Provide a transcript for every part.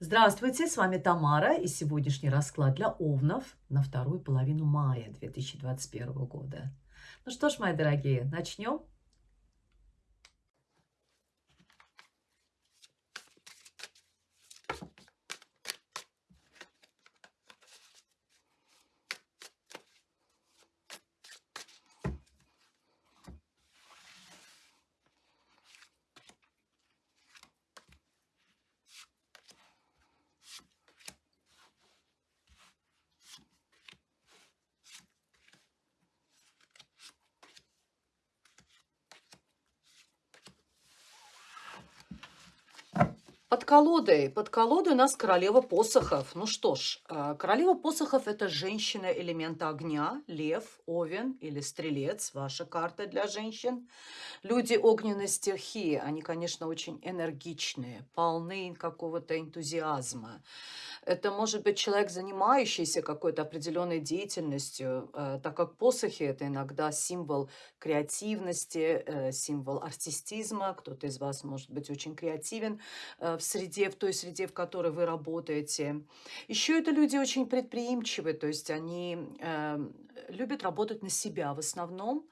Здравствуйте, с вами Тамара и сегодняшний расклад для овнов на вторую половину мая 2021 года. Ну что ж, мои дорогие, начнем? Под колодой. Под колодой у нас королева посохов. Ну что ж, э, королева посохов – это женщина элемента огня, лев, овен или стрелец. Ваша карта для женщин. Люди огненной стихии, они, конечно, очень энергичные, полны какого-то энтузиазма. Это может быть человек, занимающийся какой-то определенной деятельностью, э, так как посохи – это иногда символ креативности, э, символ артистизма. Кто-то из вас может быть очень креативен э, в среде, в той среде, в которой вы работаете. Еще это люди очень предприимчивые, то есть они любят работать на себя в основном.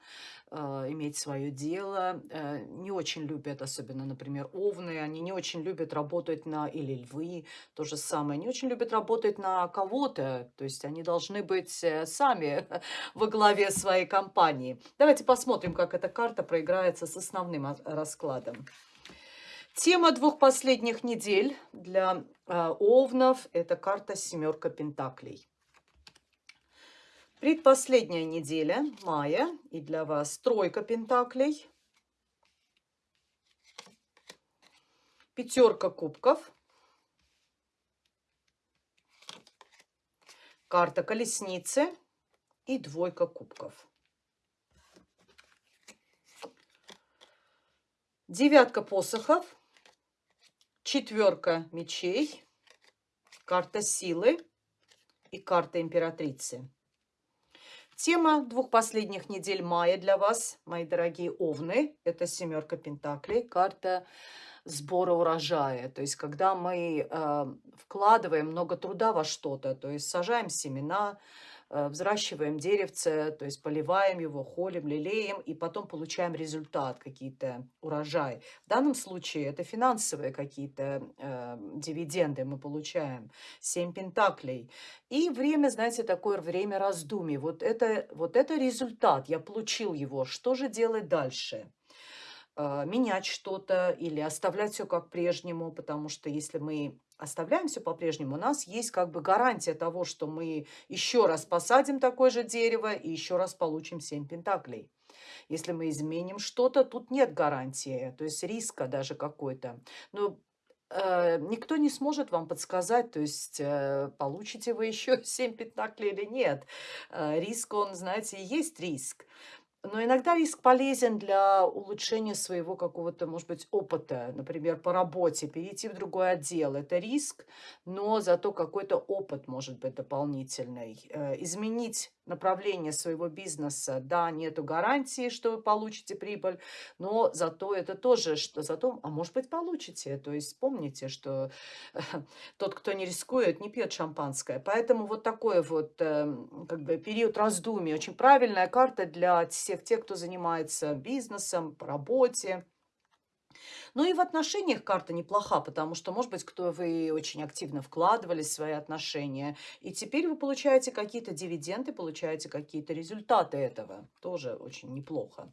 Иметь свое дело, не очень любят, особенно, например, овны, они не очень любят работать на, или львы, то же самое, не очень любят работать на кого-то, то есть они должны быть э, сами во главе своей компании. Давайте посмотрим, как эта карта проиграется с основным раскладом. Тема двух последних недель для э, овнов – это карта «Семерка Пентаклей». Предпоследняя неделя мая, и для вас тройка пентаклей, пятерка кубков, карта колесницы и двойка кубков. Девятка посохов, четверка мечей, карта силы и карта императрицы. Тема двух последних недель мая для вас, мои дорогие овны, это семерка пентаклей, карта сбора урожая. То есть, когда мы э, вкладываем много труда во что-то, то есть сажаем семена, Э, взращиваем деревце, то есть поливаем его, холим, лелеем, и потом получаем результат, какие-то урожай. В данном случае это финансовые какие-то э, дивиденды мы получаем. Семь пентаклей. И время, знаете, такое время раздумий. Вот это, вот это результат, я получил его. Что же делать дальше? Э, менять что-то или оставлять все как прежнему, потому что если мы оставляем все по-прежнему, у нас есть как бы гарантия того, что мы еще раз посадим такое же дерево и еще раз получим 7 пентаклей. Если мы изменим что-то, тут нет гарантии, то есть риска даже какой-то. Но э, никто не сможет вам подсказать, то есть э, получите вы еще 7 пентаклей или нет. Э, риск, он, знаете, есть риск. Но иногда риск полезен для улучшения своего какого-то, может быть, опыта. Например, по работе, перейти в другой отдел. Это риск, но зато какой-то опыт может быть дополнительный. Э, изменить направление своего бизнеса, да, нету гарантии, что вы получите прибыль, но зато это тоже, что зато, а может быть, получите. То есть помните, что тот, кто не рискует, не пьет шампанское. Поэтому вот такой вот эм, как бы период раздумий. Очень правильная карта для всех тех, кто занимается бизнесом, по работе. Ну и в отношениях карта неплоха, потому что, может быть, кто вы очень активно вкладывались в свои отношения, и теперь вы получаете какие-то дивиденды, получаете какие-то результаты этого. Тоже очень неплохо.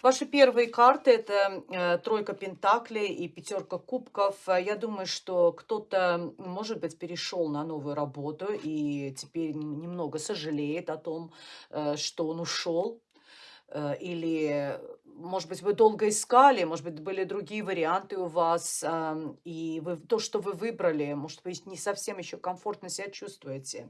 Ваши первые карты – это э, тройка пентаклей и пятерка кубков. Я думаю, что кто-то, может быть, перешел на новую работу и теперь немного сожалеет о том, э, что он ушел Э, или, может быть, вы долго искали, может быть, были другие варианты у вас, и вы, то, что вы выбрали, может быть, не совсем еще комфортно себя чувствуете.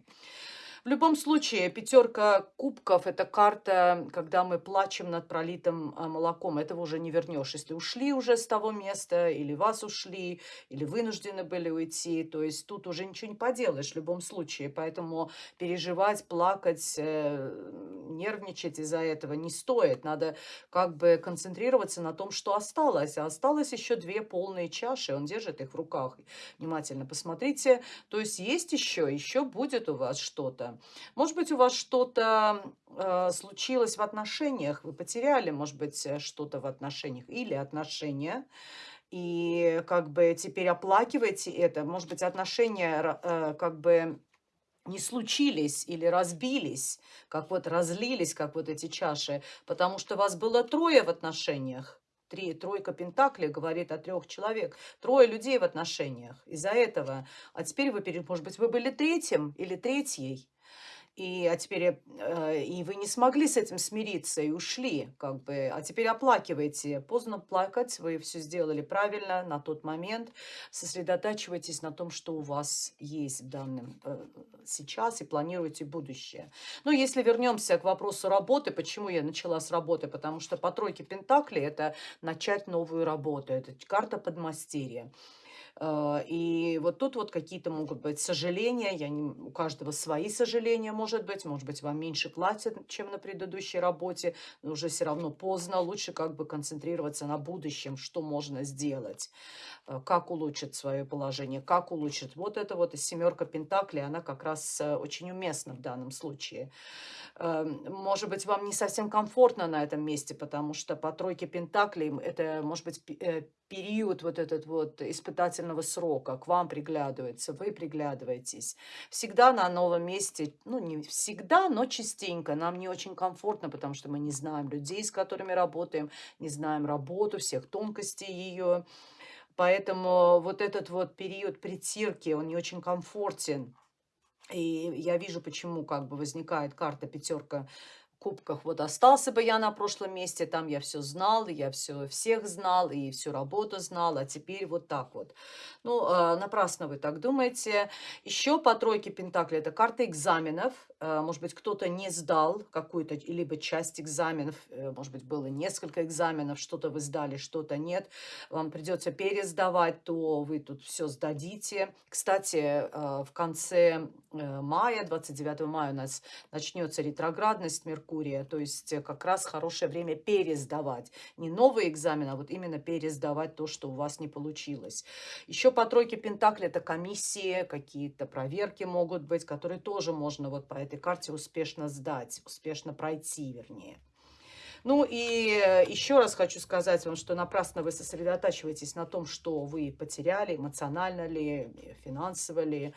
В любом случае, пятерка кубков– это карта, когда мы плачем над пролитым а, молоком. Этого уже не вернешь. Если ушли уже с того места, или вас ушли, или вынуждены были уйти, то есть тут уже ничего не поделаешь в любом случае. Поэтому переживать, плакать, э, нервничать из-за этого не стоит. Надо как бы концентрироваться на том, что осталось. А осталось еще две полные чаши. Он держит их в руках. Внимательно посмотрите. То есть есть еще, еще будет у вас что-то. Может быть, у вас что-то э, случилось в отношениях, вы потеряли, может быть, э, что-то в отношениях или отношения, и как бы теперь оплакиваете это. Может быть, отношения э, как бы не случились или разбились, как вот разлились, как вот эти чаши, потому что вас было трое в отношениях. Три, тройка Пентаклей говорит о трех человек. Трое людей в отношениях. Из-за этого. А теперь вы, может быть, вы были третьим или третьей. И, а теперь э, и вы не смогли с этим смириться и ушли, как бы, а теперь оплакиваете. Поздно плакать, вы все сделали правильно на тот момент. Сосредотачивайтесь на том, что у вас есть в данном э, сейчас и планируйте будущее. Но если вернемся к вопросу работы, почему я начала с работы? Потому что по тройке Пентаклей это начать новую работу, это карта подмастерья. А, и вот тут вот какие-то могут быть сожаления, я не, у каждого свои сожаления может быть, может быть вам меньше платят, чем на предыдущей работе, но уже все равно поздно, лучше как бы концентрироваться на будущем, что можно сделать, а, как улучшить свое положение, как улучшить. Вот это вот семерка Пентаклей, она как раз э, очень уместна в данном случае. Может быть, вам не совсем комфортно на этом месте, потому что по тройке Пентаклей это, может быть, э, период вот этот вот испытательного срока к вам приглядывается, вы приглядываетесь. Всегда на новом месте, ну не всегда, но частенько нам не очень комфортно, потому что мы не знаем людей, с которыми работаем, не знаем работу, всех тонкостей ее. Поэтому вот этот вот период притирки, он не очень комфортен. И я вижу, почему как бы возникает карта пятерка кубках. Вот остался бы я на прошлом месте, там я все знал, я все всех знал, и всю работу знал, а теперь вот так вот. Ну, э, напрасно вы так думаете. Еще по тройке Пентаклей это карта экзаменов. Э, может быть, кто-то не сдал какую-то, либо часть экзаменов, э, может быть, было несколько экзаменов, что-то вы сдали, что-то нет. Вам придется пересдавать, то вы тут все сдадите. Кстати, э, в конце э, мая, 29 мая у нас начнется ретроградность Меркурия, Меркурия. То есть э, как раз хорошее время пересдавать. Не новый экзамен, а вот именно пересдавать то, что у вас не получилось. Еще по тройке Пентакли это комиссии, какие-то проверки могут быть, которые тоже можно вот по этой карте успешно сдать, успешно пройти, вернее. Ну и еще раз хочу сказать вам, что напрасно вы сосредотачиваетесь на том, что вы потеряли, эмоционально ли, финансово ли.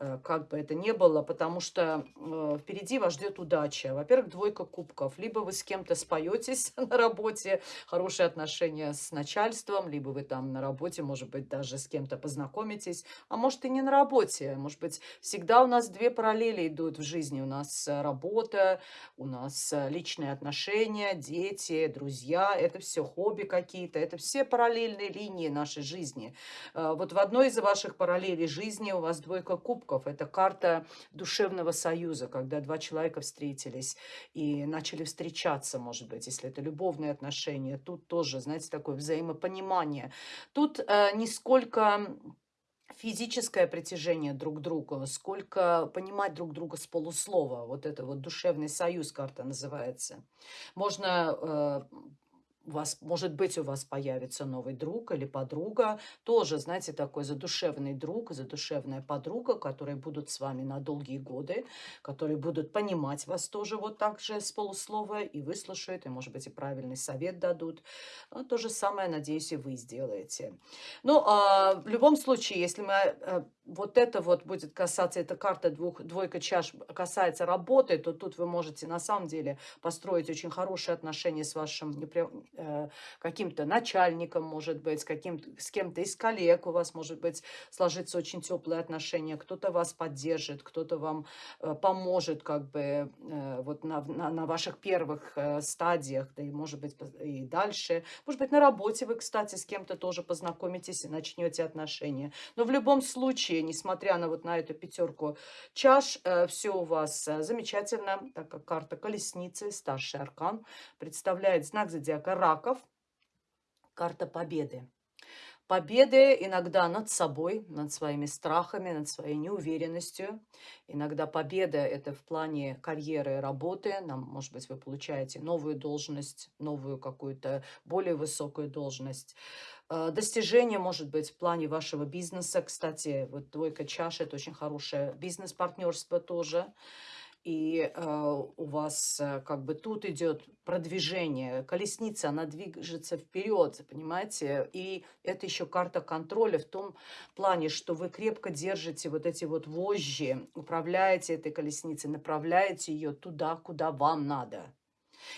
Э, как бы это ни было, потому что э, впереди вас ждет удача. Во-первых, двойка кубков. Либо вы с кем-то споетесь на работе, хорошие отношения с начальством, либо вы там на работе, может быть, даже с кем-то познакомитесь, а может и не на работе. Может быть, всегда у нас две параллели идут в жизни. У нас э, работа, у нас личные отношения, дети, друзья. Это все хобби какие-то, это все параллельные линии нашей жизни. Вот в одной из ваших параллелей жизни у вас двойка кубков. Это карта душевного союза, когда два человека встретились и начали встречаться, может быть, если это любовные отношения. Тут тоже, знаете, такое взаимопонимание. Тут э, не сколько физическое притяжение друг к другу, сколько понимать друг друга с полуслова. Вот это вот душевный союз карта называется. Можно э, у вас, может быть, у вас появится новый друг или подруга, тоже, знаете, такой задушевный друг, задушевная подруга, которые будут с вами на долгие годы, которые будут понимать вас тоже вот так же с полуслова и выслушают, и, может быть, и правильный совет дадут. Ну, то же самое, надеюсь, и вы сделаете. Ну, а, в любом случае, если мы а, вот это вот будет касаться, эта карта двух, двойка чаш касается работы, то тут вы можете на самом деле построить очень хорошие отношения с вашим э, каким-то начальником, может быть, с, каким с кем-то из коллег у вас, может быть, сложиться очень теплые отношения, кто-то вас поддержит, кто-то вам э, поможет как бы э, вот на, на, на ваших первых э, стадиях, да и может быть и дальше. Может быть, на работе вы, кстати, с кем-то тоже познакомитесь и начнете отношения. Но в любом случае, несмотря на вот на эту пятерку чаш, э, все у вас э, замечательно, так как карта колесницы, старший аркан, представляет знак зодиака раков, карта победы победы иногда над собой, над своими страхами, над своей неуверенностью. Иногда победа – это в плане карьеры и работы. Нам, может быть, вы получаете новую должность, новую какую-то более высокую должность. Э, достижение может быть в плане вашего бизнеса. Кстати, вот двойка чаш – это очень хорошее бизнес-партнерство тоже и э, у вас э, как бы тут идет продвижение, колесница, она движется вперед, понимаете, и это еще карта контроля в том плане, что вы крепко держите вот эти вот вожжи, управляете этой колесницей, направляете ее туда, куда вам надо.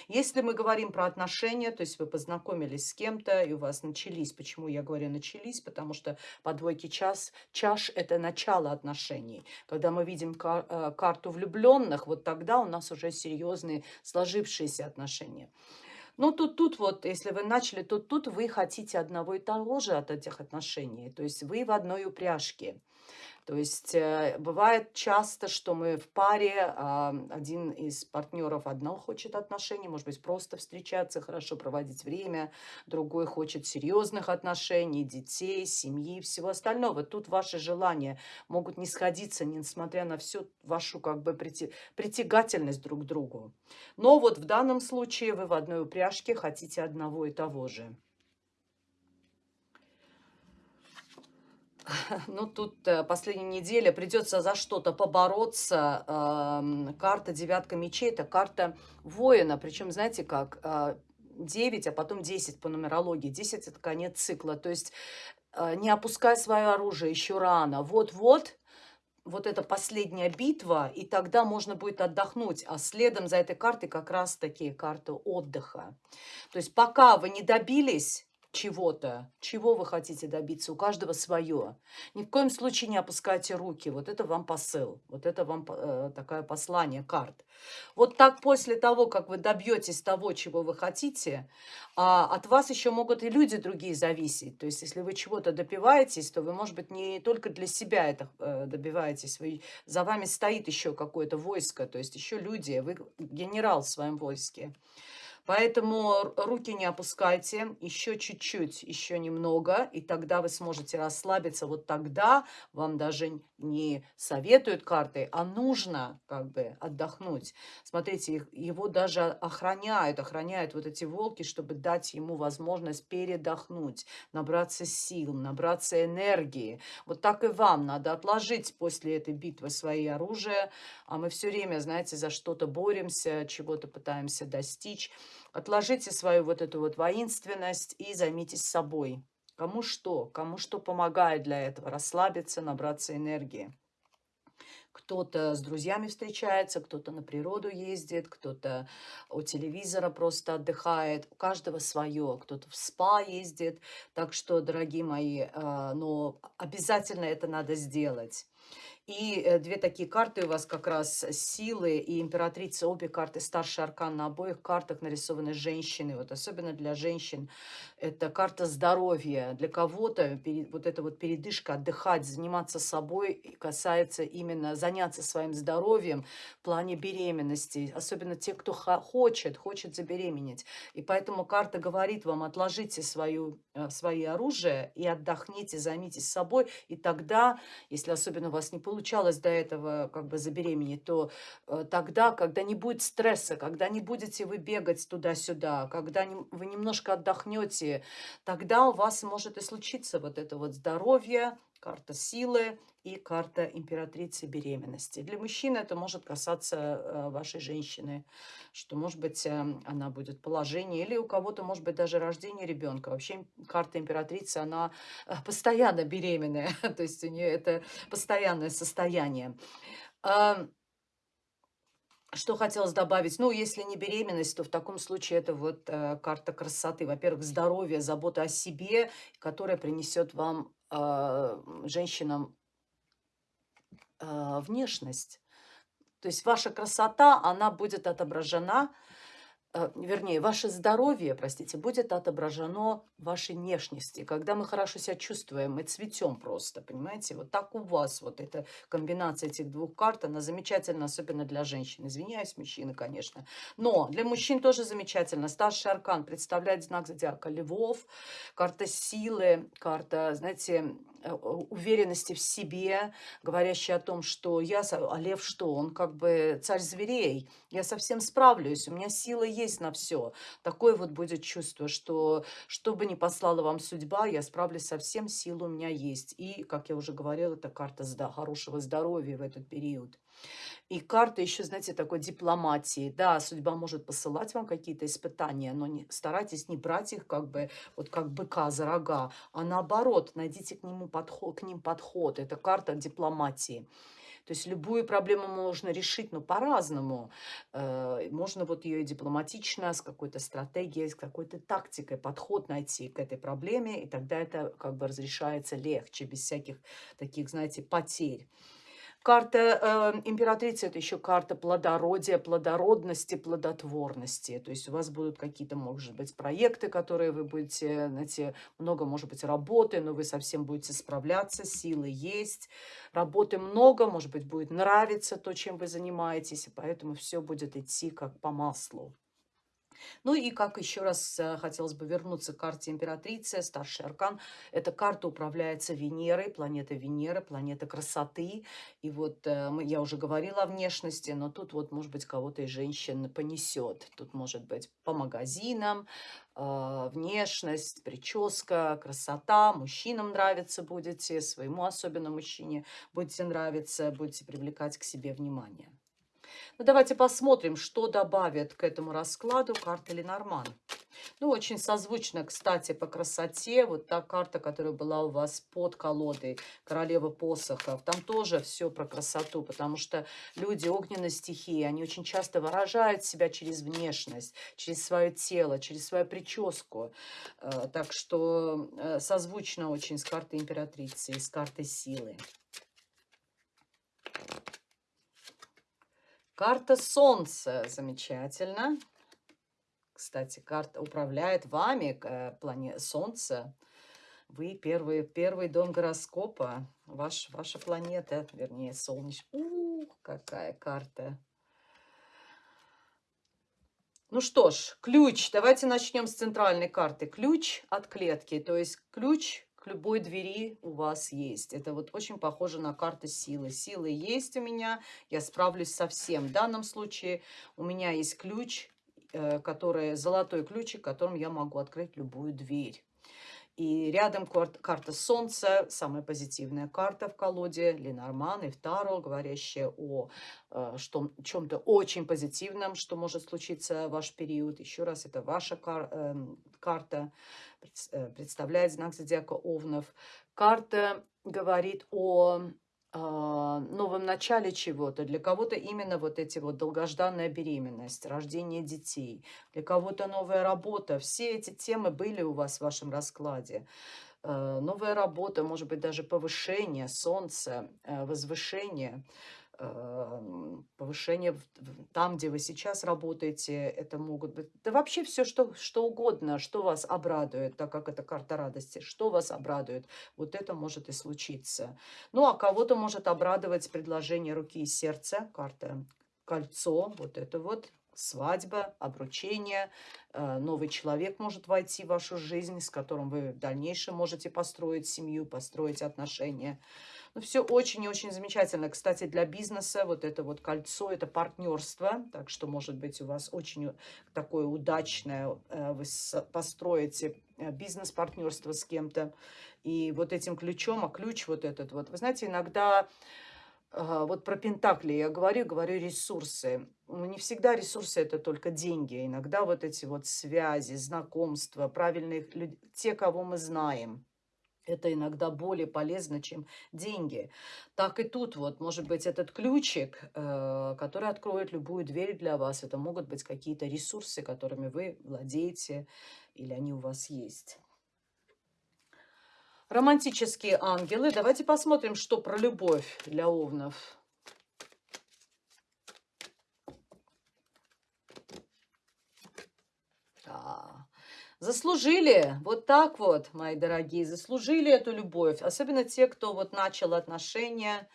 Если мы говорим про отношения, то есть вы познакомились с кем-то, и у вас начались, почему я говорю начались, потому что по двойке час, чаш – это начало отношений. Когда мы видим кар э, карту влюбленных, вот тогда у нас уже серьезные сложившиеся отношения. Ну, тут, тут вот, если вы начали, то тут вы хотите одного и того же от этих отношений. То есть вы в одной упряжке. То есть э, бывает часто, что мы в паре, а, один из партнеров одно хочет отношений, может быть, просто встречаться, хорошо проводить время, другой хочет серьезных отношений, детей, семьи, всего остального. Тут ваши желания могут не сходиться, несмотря на всю вашу как бы притягательность друг к другу. Но вот в данном случае вы в одной упряжке хотите одного и того же. Ну, тут э, последняя неделя придется за что-то побороться. Карта девятка мечей – это карта воина. Причем, знаете как, 9, а, а потом 10 по нумерологии. 10 – это конец цикла. То есть э, не опускай свое оружие еще рано. Вот-вот, вот эта последняя битва, и тогда можно будет отдохнуть. А следом за этой картой как раз такие карты отдыха. То есть пока вы не добились чего-то, чего вы хотите добиться, у каждого свое. Ни в коем случае не опускайте руки, вот это вам посыл, вот это вам э, такое послание карт. Вот так после того, как вы добьетесь того, чего вы хотите, а от вас еще могут и люди другие зависеть. То есть если вы чего-то добиваетесь, то вы, может быть, не только для себя это э, добиваетесь, вы, за вами стоит еще какое-то войско, то есть еще люди, вы генерал в своем войске. Поэтому руки не опускайте, еще чуть-чуть, еще немного, и тогда вы сможете расслабиться. Вот тогда вам даже не советуют карты, а нужно как бы отдохнуть. Смотрите, его даже охраняют, охраняют вот эти волки, чтобы дать ему возможность передохнуть, набраться сил, набраться энергии. Вот так и вам надо отложить после этой битвы свои оружия, а мы все время, знаете, за что-то боремся, чего-то пытаемся достичь. Отложите свою вот эту вот воинственность и займитесь собой. Кому что, кому что помогает для этого. Расслабиться, набраться энергии. Кто-то с друзьями встречается, кто-то на природу ездит, кто-то у телевизора просто отдыхает. У каждого свое. Кто-то в спа ездит. Так что, дорогие мои, а, но обязательно это надо сделать. И э, две такие карты у вас как раз силы и императрица. Обе карты старший аркан. На обоих картах нарисованы женщины. Вот особенно для женщин это карта здоровья. Для кого-то вот эта вот передышка, отдыхать, заниматься собой касается именно заняться своим здоровьем в плане беременности. Особенно те, кто хочет, хочет забеременеть. И поэтому карта говорит вам, отложите свою, э, свои оружия и отдохните, займитесь собой. И тогда, если особенно у вас не получится, получалось до этого как бы забеременеть, то э, тогда, когда не будет стресса, когда не будете вы бегать туда-сюда, когда вы немножко отдохнете, тогда у вас может и случиться вот это вот здоровье, карта силы и карта императрицы беременности. Для мужчин это может касаться э, вашей женщины, что, может быть, э, она будет положение, или у кого-то, может быть, даже рождение ребенка. Вообще карта императрицы, она э, постоянно беременная, то есть у нее это постоянное состояние. Что хотелось добавить? Ну, если не беременность, то в таком случае это вот э, карта красоты. Во-первых, здоровье, забота о себе, которая принесет вам, женщинам, э, внешность. То есть ваша красота, она будет отображена вернее, ваше здоровье, простите, будет отображено в вашей внешности. Когда мы хорошо себя чувствуем, мы цветем просто, понимаете? Вот так у вас вот эта комбинация этих двух карт, она замечательна, особенно для женщин. Извиняюсь, мужчины, конечно. Но для мужчин тоже замечательно. Старший аркан представляет знак зодиака Львов, карта силы, карта, знаете, Э, уверенности в себе, говорящей о том, что я, а лев что, он как бы царь зверей, я совсем справлюсь, у меня сила есть на все. Такое вот будет чувство, что что бы ни послала вам судьба, я справлюсь со всем, сила у меня есть. И, как я уже говорила, это карта хорошего здоровья в этот период. И карта еще, знаете, такой дипломатии. Да, судьба может посылать вам какие-то испытания, но не, старайтесь не брать их как бы, вот как быка за рога, а наоборот, найдите к, нему подход, к ним подход. Это карта дипломатии. То есть любую проблему можно решить, но по-разному. Э, можно вот ее дипломатично, с какой-то стратегией, с какой-то тактикой подход найти к этой проблеме, и тогда это как бы разрешается легче, без всяких таких, знаете, потерь. Карта э, императрицы – это еще карта плодородия, плодородности, плодотворности. То есть у вас будут какие-то, может быть, проекты, которые вы будете, знаете, много, может быть, работы, но вы совсем будете справляться, силы есть. Работы много, может быть, будет нравиться то, чем вы занимаетесь, и поэтому все будет идти как по маслу. Ну и как еще раз э, хотелось бы вернуться к карте императрицы, старший аркан. Эта карта управляется Венерой, планета Венера, планета красоты. И вот э, я уже говорила о внешности, но тут вот, может быть, кого-то из женщин понесет. Тут может быть по магазинам, э, внешность, прическа, красота. Мужчинам нравится будете, своему особенно мужчине будете нравиться, будете привлекать к себе внимание. Ну, давайте посмотрим, что добавит к этому раскладу карта Ленорман. Ну, очень созвучно, кстати, по красоте. Вот та карта, которая была у вас под колодой, королева посохов. Там тоже все про красоту, потому что люди огненной стихии, они очень часто выражают себя через внешность, через свое тело, через свою прическу. Э, так что э, созвучно очень с картой императрицы с картой силы. Карта Солнца. Замечательно. Кстати, карта управляет вами, э, плане Солнце. Вы первый, первый дом гороскопа. Ваш, ваша планета, вернее, солнечная. Ух, какая карта. Ну что ж, ключ. Давайте начнем с центральной карты. Ключ от клетки. То есть ключ к любой двери у вас есть. Это вот очень похоже на карту силы. Силы есть у меня, я справлюсь со всем. В данном случае у меня есть ключ, э, который, золотой ключик, которым я могу открыть любую дверь. И рядом карта Солнца, самая позитивная карта в колоде, Ленорман и Второ, говорящая о э, чем-то очень позитивном, что может случиться в ваш период. Еще раз, это ваша кар э, карта, представляет знак зодиака Овнов. Карта говорит о новом начале чего-то. Для кого-то именно вот эти вот долгожданная беременность, рождение детей. Для кого-то новая работа. Все эти темы были у вас в вашем раскладе. А, новая работа, может быть, даже повышение, солнце, э, возвышение – повышение там, где вы сейчас работаете, это могут быть, да вообще все, что, что угодно, что вас обрадует, так как это карта радости, что вас обрадует, вот это может и случиться. Ну, а кого-то может обрадовать предложение руки и сердца, карта кольцо, вот это вот, свадьба, обручение, э, новый человек может войти в вашу жизнь, с которым вы в дальнейшем можете построить семью, построить отношения. Ну, все очень и очень замечательно. Кстати, для бизнеса вот это вот кольцо, это партнерство. Так что, может быть, у вас очень такое удачное, э, вы построите э, бизнес-партнерство с кем-то. И вот этим ключом, а ключ вот этот вот, вы знаете, иногда вот про Пентакли я говорю, говорю ресурсы. Ну, не всегда ресурсы это только деньги. Иногда вот эти вот связи, знакомства, правильные люди, те, кого мы знаем. Это иногда более полезно, чем деньги. Так и тут вот, может быть, этот ключик, э, который откроет любую дверь для вас. Это могут быть какие-то ресурсы, которыми вы владеете или они у вас есть. Романтические ангелы. Давайте посмотрим, что про любовь для овнов. Заслужили, вот так вот, мои дорогие, заслужили эту любовь. Особенно те, кто вот начал отношения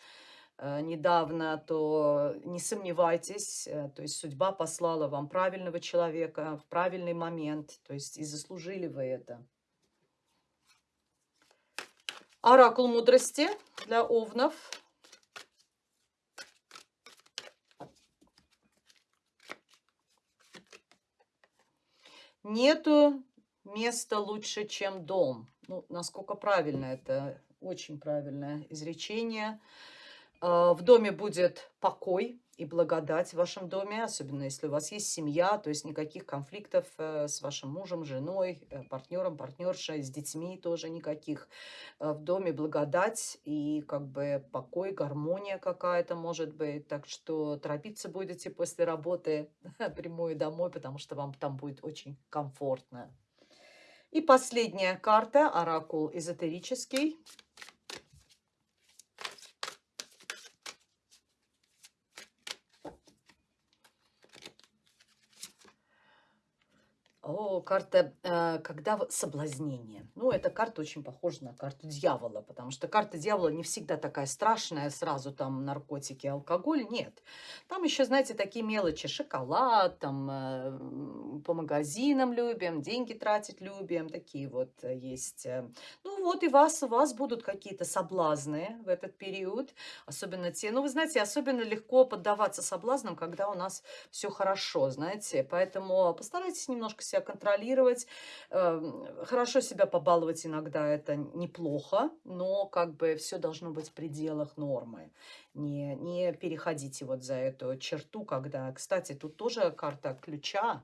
э, недавно, то не сомневайтесь, э, то есть судьба послала вам правильного человека в правильный момент, то есть и заслужили вы это. Оракул мудрости для овнов. Нету места лучше, чем дом. Ну, насколько правильно это? Очень правильное изречение. А, в доме будет покой и благодать в вашем доме, особенно если у вас есть семья, то есть никаких конфликтов э, с вашим мужем, женой, э, партнером, партнершей, с детьми тоже никаких. Э, в доме благодать и как бы покой, гармония какая-то может быть. Так что торопиться будете после работы прямую домой, потому что вам там будет очень комфортно. И последняя карта, оракул эзотерический. О, карта, э, когда соблазнение. Ну, эта карта очень похожа на карту дьявола, потому что карта дьявола не всегда такая страшная, сразу там наркотики, алкоголь, нет. Там еще, знаете, такие мелочи, шоколад, там э, по магазинам любим, деньги тратить любим, такие вот э, есть. Ну, вот и вас, у вас будут какие-то соблазны в этот период, особенно те, ну, вы знаете, особенно легко поддаваться соблазнам, когда у нас все хорошо, знаете, поэтому постарайтесь немножко себя себя контролировать. Эм, хорошо себя побаловать иногда это неплохо, но как бы все должно быть в пределах нормы. Не, не переходите вот за эту черту, когда, кстати, тут тоже карта ключа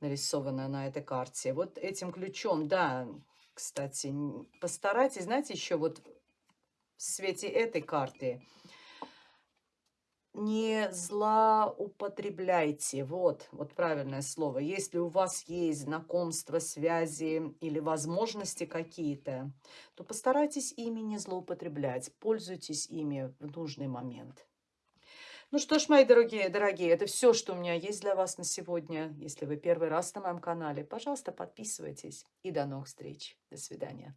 нарисована на этой карте. Вот этим ключом, да, кстати, постарайтесь, знаете, еще вот в свете этой карты – не злоупотребляйте. Вот, вот правильное слово. Если у вас есть знакомства, связи или возможности какие-то, то постарайтесь ими не злоупотреблять. Пользуйтесь ими в нужный момент. Ну что ж, мои дорогие, дорогие, это все, что у меня есть для вас на сегодня. Если вы первый раз на моем канале, пожалуйста, подписывайтесь. И до новых встреч. До свидания.